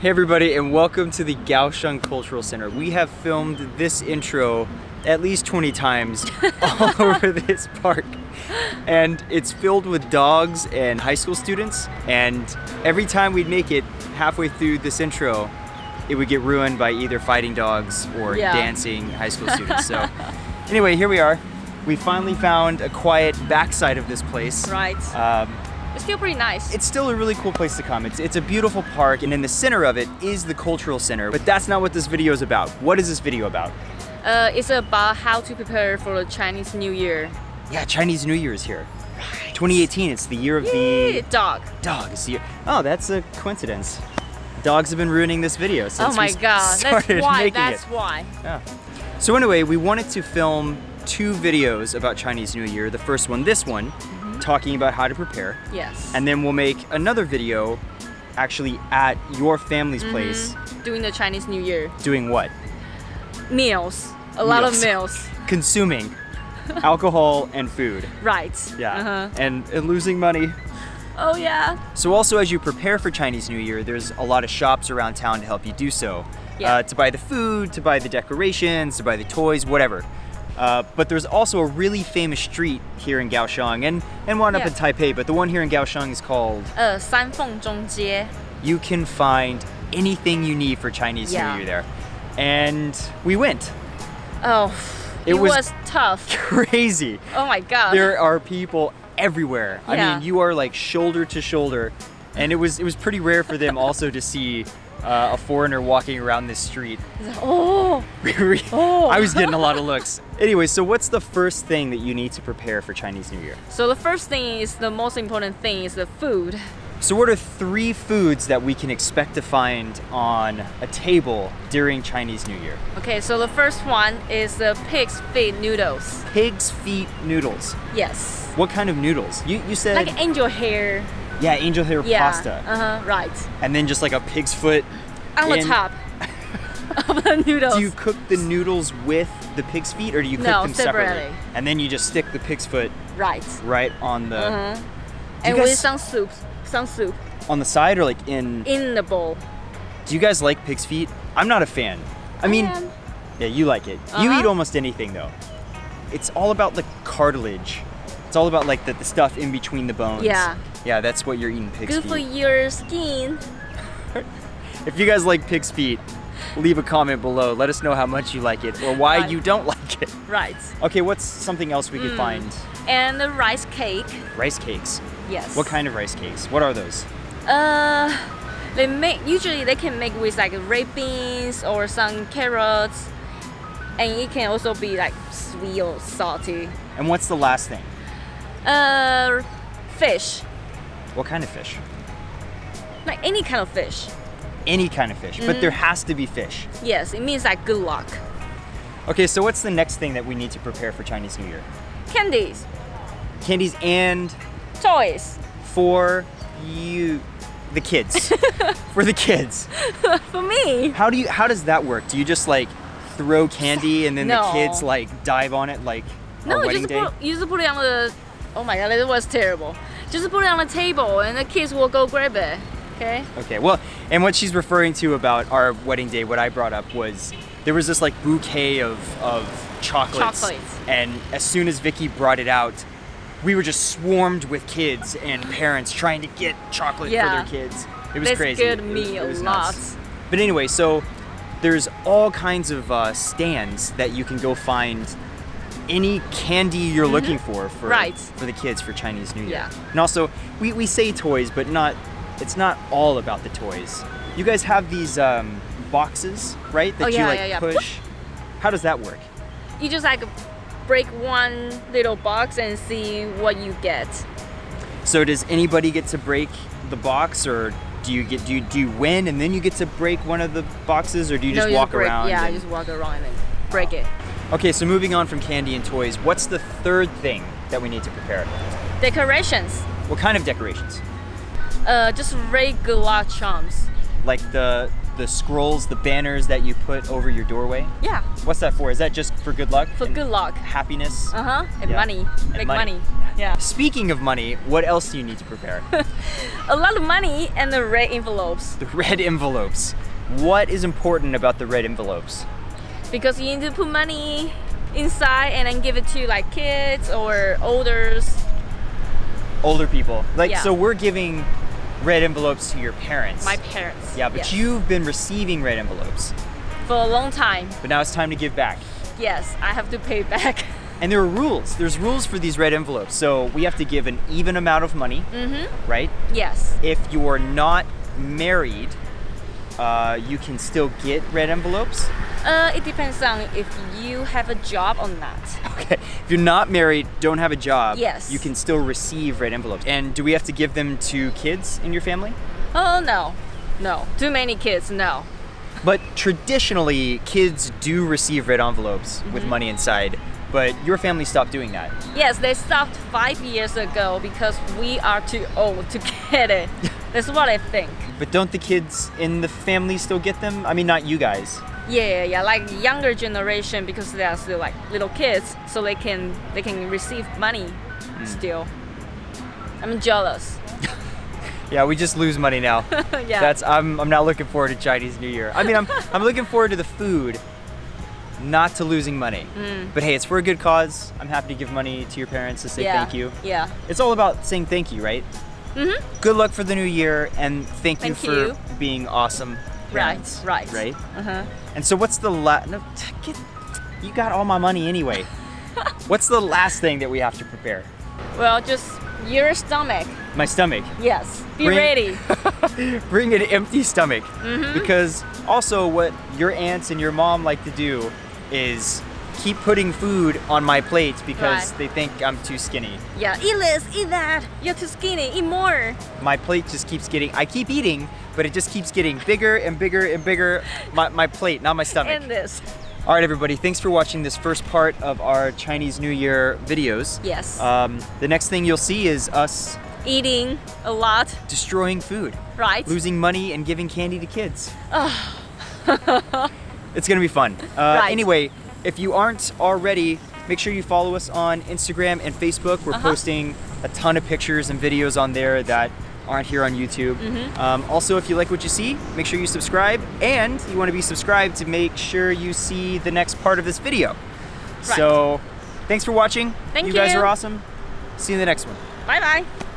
Hey everybody and welcome to the Kaohsiung Cultural Center. We have filmed this intro at least 20 times all over this park. And it's filled with dogs and high school students and every time we'd make it halfway through this intro, it would get ruined by either fighting dogs or Yeah. dancing high school students. So anyway, here we are. We finally found a quiet backside of this place. Right. Um, It's still pretty nice. it's still a really cool place to come. It's, it's a beautiful park, and in the center of it is the cultural center. But that's not what this video is about. What is this video about? Uh, it's about how to prepare for the Chinese New Year. Yeah, Chinese New Year is here. Right. 2018, it's the year of the Dog. dog. It's the year. Oh, that's a coincidence. Dogs have been ruining this video since oh my god. That's why. That's it. why. Yeah. So anyway, we wanted to film two videos about Chinese New Year. The first one, this one, talking about how to prepare. Yes. And then we'll make another video actually at your family's Mm-hmm. place Doing the Chinese New Year, doing what? meals. A lot of Meals. consuming alcohol and food. Right. Yeah. Uh-huh. And, and losing money. Oh yeah. So also as you prepare for Chinese New Year, there's a lot of shops around town to help you do so yeah. uh, to buy the food, to buy the decorations, to buy the toys, whatever. Uh, but there's also a really famous street here in Kaohsiung and, and one yeah. up in Taipei, but the one here in Kaohsiung is called uh, Sanfengzhongjie. You can find anything you need for Chinese yeah. New Year there. And we went. Oh, it, it was, was, tough. Crazy. Oh my God. There are people everywhere. Yeah. I mean, you are like shoulder to shoulder and it was it was pretty rare for them also to see uh, a foreigner walking around this street. oh. Oh. I was getting a lot of looks. Anyway, so what's the first thing that you need to prepare for Chinese New Year? So the first thing is the most important thing is the food. So what are three foods that we can expect to find on a table during Chinese New Year? Okay, so the first one is the pig's feet noodles. Pig's feet noodles. Yes. What kind of noodles? You you said Like angel hair. Yeah, angel hair Yeah. pasta, Uh huh. Right. and then just like a pig's foot On the top of the noodles. Do you cook the noodles with the pig's feet or do you cook No, them separately? separately. And then you just stick the pig's foot right. right on the Uh huh. And with some soup, some soup on the side or like in in the bowl. Do you guys like pig's feet? I'm not a fan. I mean, am. yeah, you like it. You Uh-huh. eat almost anything though. It's all about the cartilage. It's all about like the, the stuff in between the bones. Yeah. Yeah, that's what you're eating pig's Good for your skin. If you guys like pig's feet, leave a comment below. Let us know how much you like it or why Right. you don't like it. Right. Okay, what's something else we Hmm. could find? And the rice cake. Rice cakes. Yes. What kind of rice cakes? What are those? Uh, they make usually they can make with like red beans or some carrots, and it can also be like sweet or salty. And what's the last thing? Uh, fish, What kind of fish? like any kind of fish. Any kind of fish, Mm. but there has to be fish. Yes, it means like good luck. Okay, so what's the next thing that we need to prepare for Chinese New Year? Candies, Candies and toys. for you, the kids. for the kids. For me, How do you? How does that work? Do you just like throw candy and then the kids like dive on it like no, you wedding just put you just put it on the. Oh my god, that was terrible. Just put it on the table, and the kids will go grab it. Okay. Okay, well, and what she's referring to about our wedding day, what I brought up was there was this like bouquet of, of chocolates. Chocolates. And as soon as Vicky brought it out, we were just swarmed with kids and parents trying to get chocolate Yeah. for their kids. It was That crazy. It was- me it a was lot. But anyway, so there's all kinds of uh, stands that you can go find any candy you're looking for for. Right. for the kids for Chinese New Year. Yeah. And also, we, we say toys, but not it's not all about the toys. You guys have these um, boxes, right? That Oh, you yeah, like yeah, yeah. push. How does that work? You just like break one little box and see what you get. So does anybody get to break the box, or do you get do you, do you win and then you get to break one of the boxes, or do you just no, walk break, around? Yeah, and- just walk around and break it. Okay, so moving on from candy and toys, what's the third thing that we need to prepare? Decorations. What kind of decorations? Uh, just regular charms. Like the the scrolls, the banners that you put over your doorway. Yeah, What's that for? Is that just for good luck? for good luck. Happiness? Uh huh. And Yeah. money. And Make money. money. Yeah. Speaking of money, what else do you need to prepare? A lot of money and the red envelopes the red envelopes. What is important about the red envelopes? Because you need to put money inside and then give it to like kids or olders. Older people. Like, Yeah. so we're giving red envelopes to your parents. My parents. yeah, but Yes. you've been receiving red envelopes. for a long time. But now it's time to give back. Yes, I have to pay back. And there are rules. There's rules for these red envelopes. So we have to give an even amount of money, mm-hmm. right? Yes. If you're not married, uh, you can still get red envelopes. Uh, it depends on if you have a job or not. Okay. If you're not married, don't have a job, Yes. you can still receive red envelopes. And do we have to give them to kids in your family? Oh no, no. Too many kids. No. But traditionally, kids do receive red envelopes with Mm-hmm. money inside. But your family stopped doing that. Yes, they stopped five years ago because we are too old to get it. That's what I think. But don't the kids in the family still get them? I mean, not you guys. Yeah, yeah, yeah. Like younger generation because they are still like little kids, so they can they can receive money Hmm. still. I'm jealous. Yeah, we just lose money now. yeah. That's I'm I'm not looking forward to Chinese New Year. I mean, I'm I'm looking forward to the food, not to losing money. Mm. But hey, it's for a good cause. I'm happy to give money to your parents to say yeah. thank you. Yeah. It's all about saying thank you, right? Mhm. Good luck for the new year and thank, you for you. being awesome. Right. parents, Right. Right. Uh huh. And so what's the la no, get, you got all my money anyway. what's the last thing that we have to prepare? Well, just your stomach. My stomach. Yes. Be Bring- ready. Bring an empty stomach. Mm-hmm. Because also what your aunts and your mom like to do is keep putting food on my plate because Right. they think I'm too skinny. Yeah. Eat this. Eat that. You're too skinny. Eat more. My plate just keeps getting, I keep eating, but it just keeps getting bigger and bigger and bigger. My, my plate, not my stomach. And this. All right, everybody, thanks for watching this first part of our Chinese New Year videos. Yes. Um, the next thing you'll see is us Eating a lot. destroying food, Right. losing money, and giving candy to kids. it's gonna be fun. Uh, Right. Anyway, if you aren't already, make sure you follow us on Instagram and Facebook. We're Uh-huh. posting a ton of pictures and videos on there that aren't here on YouTube. Mm-hmm. Um, also, if you like what you see, make sure you subscribe, and you want to be subscribed to make sure you see the next part of this video. Right. So, thanks for watching. Thank you You guys are awesome. See you in the next one. Bye bye.